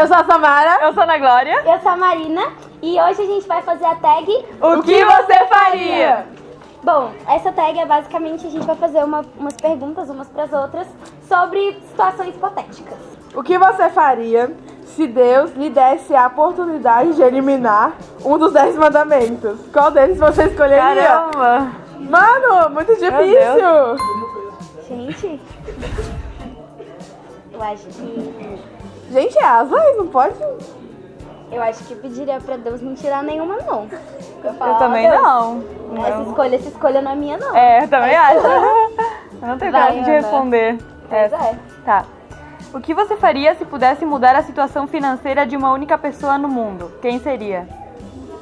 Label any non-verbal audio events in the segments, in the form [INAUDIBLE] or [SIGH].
Eu sou a Samara. Eu sou a Ana Glória. Eu sou a Marina e hoje a gente vai fazer a tag O que você faria? Bom, essa tag é basicamente a gente vai fazer uma- umas perguntas umas para as outras sobre situações hipotéticas. O que você faria se Deus lhe desse a oportunidade de eliminar um dos dez mandamentos? Qual deles você escolheria? Caramba! Mano, muito difícil. Gente, eu acho que Gente, é as leis, não pode? eu acho que pediria pra Deus não tirar nenhuma não. Eu, Eu falo, também "Ó, Deus, não. Essa Não. escolha, essa escolha não é minha não. É, eu também acho. Eu [LAUGHS] não tenho coragem de responder. Pois é. Tá. O que você faria se pudesse mudar a situação financeira de uma única pessoa no mundo? Quem seria?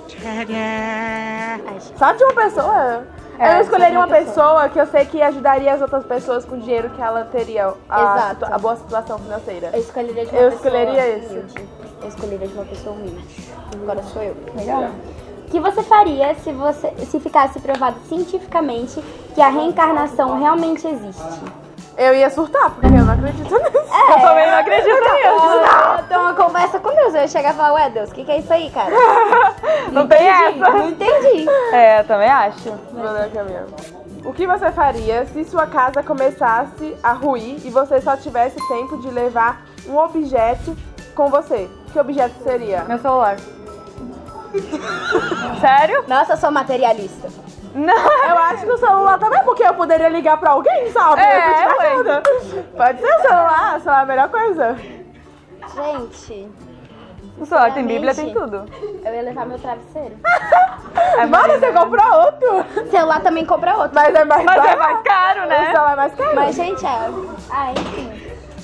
[LAUGHS] Só de uma pessoa? É, eu escolheria uma pessoa. que eu sei que ajudaria as outras pessoas com o dinheiro que ela teria, a, situa- a boa situação financeira. Eu escolheria de uma Eu pessoa escolheria esse. humilde. Eu escolheria de uma pessoa humilde. Agora sou eu. Legal. O que você faria se você se ficasse provado cientificamente que a reencarnação realmente existe? Eu ia surtar, porque eu não acredito nisso. Eu também não acredito nisso. Eu tenho uma conversa com Deus, eu ia chegar e falar, ué Deus, o que, que é isso aí, cara? [LAUGHS] Não tem essa. Não entendi. É, eu também acho. Minha. O que você faria se sua casa começasse a ruir e você só tivesse tempo de levar um objeto com você? Que objeto seria? Meu celular. Sério? Nossa, eu sou materialista. Não. Eu acho que o celular também, porque eu poderia ligar pra alguém, sabe? É. Pode ser o celular, o celular é a melhor coisa. Gente, O celular tem Bíblia, tem tudo. eu ia levar meu travesseiro. É Mano, você comprou outro. Celular também compra outro. Mas é mais Mas é barato. mais caro, O né? celular é mais caro. Mas, gente, é... Ah, enfim.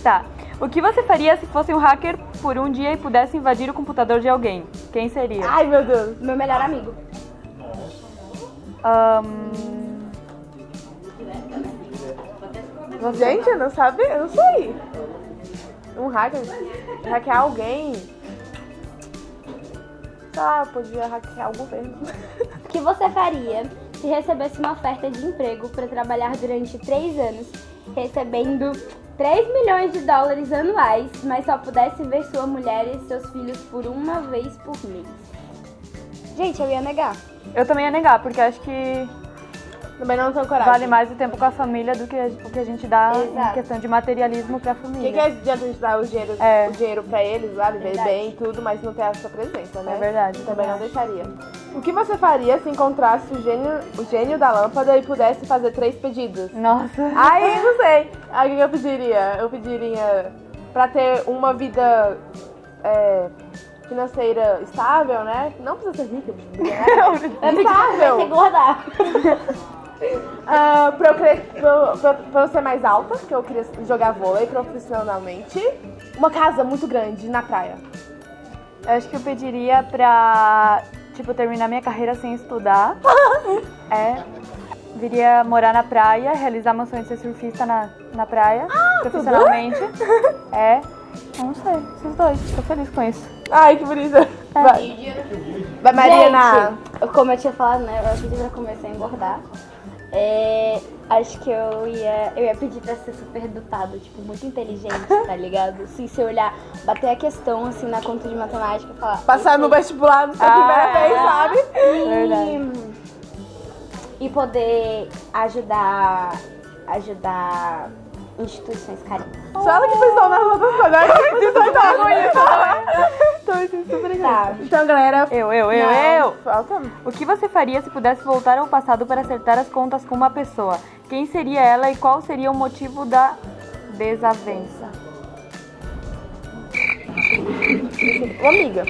Tá. O que você faria se fosse um hacker por um dia e pudesse invadir o computador de alguém? Quem seria? Ai, meu Deus. Meu melhor amigo. Ahn, Gente, eu não sabia, eu não sei. Um hacker, hackear alguém. Eu podia hackear o governo. [LAUGHS] O que você faria se recebesse uma oferta de emprego para trabalhar durante três anos, recebendo 3 milhões de dólares anuais, mas só pudesse ver sua mulher e seus filhos por uma vez por mês? Gente, eu ia negar. eu também ia negar, porque acho que Também não tenho coragem. vale mais o tempo com a família do que o que a gente dá em Exato. questão de materialismo pra O que, que família. adianta a gente dar o dinheiro, É. o dinheiro pra eles lá, viver bem e tudo, mas não ter a sua presença, né? É verdade, Também não deixaria. O que você faria se encontrasse o gênio, o gênio da lâmpada e pudesse fazer três pedidos? Nossa. Ai, não sei. Aí o que eu pediria? Eu pediria pra ter uma vida é, financeira estável, né? Não precisa ser rica, [LAUGHS] precisa ser Eu estável. engordar. [LAUGHS] Ah, pra, eu cre- pra, pra- pra eu ser mais alta, que eu queria jogar vôlei profissionalmente. Uma casa muito grande na praia. Eu acho que eu pediria pra, tipo, terminar minha carreira sem estudar. [LAUGHS] é. Viria morar na praia, realizar meu sonho de ser surfista na, na praia, profissionalmente. É. Eu não sei, esses dois. Tô feliz com isso. Ai, que bonita. Vai, vai Mariana. Gente, como eu tinha falado, né? Eu pedi pra começar a engordar. É, acho que eu ia, eu ia pedir pra ser super dotado, tipo, muito inteligente, [LAUGHS] tá ligado? Se eu olhar, bater a questão, assim, na conta de matemática e falar... Passar no "Isso vestibular na Ah, primeira é. vez, sabe? Verdade. E, e poder ajudar, ajudar instituições carícimas. Só ela que outras coisas. Ai, que precisa dar com isso. Tô me sentindo super Tá. Então, galera. Eu, eu, eu, não, eu. Falta. O que você faria se pudesse voltar ao passado para acertar as contas com uma pessoa? Quem seria ela e qual seria o motivo da desavença? Uma amiga.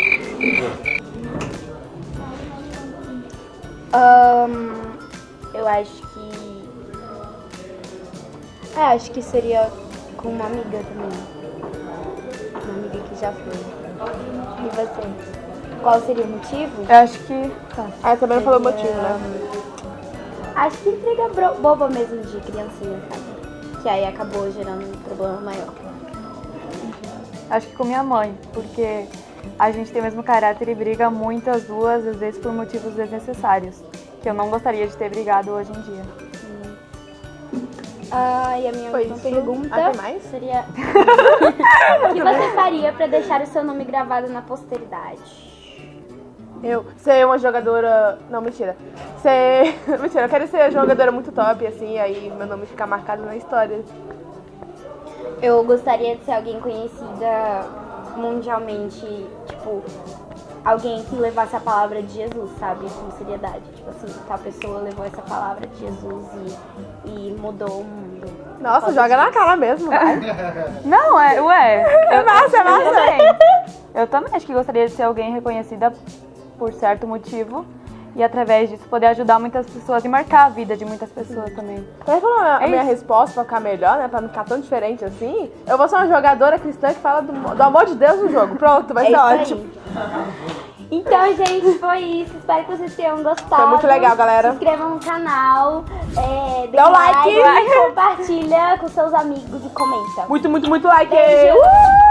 Ahn, eu acho que. É, acho que seria com uma amiga também. Uma amiga que já foi. E você? Qual seria o motivo? Eu acho que. Tá. Ah, também não falou o motivo, né? Acho que intriga bro- boba mesmo de criancinha, sabe? Que aí acabou gerando um problema maior. Acho que com minha mãe, porque a gente tem o mesmo caráter e briga muito as duas, às vezes por motivos desnecessários. Que eu não gostaria de ter brigado hoje em dia. Ah, e a minha Foi última isso. pergunta Ah, tem mais? seria: O que você [LAUGHS] faria pra deixar o seu nome gravado na posteridade? Eu ser uma jogadora. Não, mentira. Ser. [LAUGHS] mentira, eu quero ser jogadora muito top, assim, aí meu nome ficar marcado na história. Eu gostaria de ser alguém conhecida mundialmente, tipo, alguém que levasse a palavra de Jesus, sabe? Com seriedade. Tipo assim, tal pessoa levou essa palavra de Jesus e, e mudou o mundo. Nossa, joga na cara mesmo, vai. [LAUGHS] Não, é, ué. [LAUGHS] É massa, é Eu massa. também. Eu também acho que gostaria de ser alguém reconhecida por certo motivo. E através disso poder ajudar muitas pessoas e marcar a vida de muitas pessoas também. Pra falar a É minha isso. resposta pra ficar melhor, né? Pra não ficar tão diferente assim, eu vou ser uma jogadora cristã que fala do, do amor de Deus no jogo. Pronto, vai É ser isso aí. Então, gente, foi isso. Espero que vocês tenham gostado. Foi muito legal, galera. Se inscrevam no canal. É, Dá o um like. compartilha com seus amigos e comenta. Muito, muito, muito like! Beijo. Uh!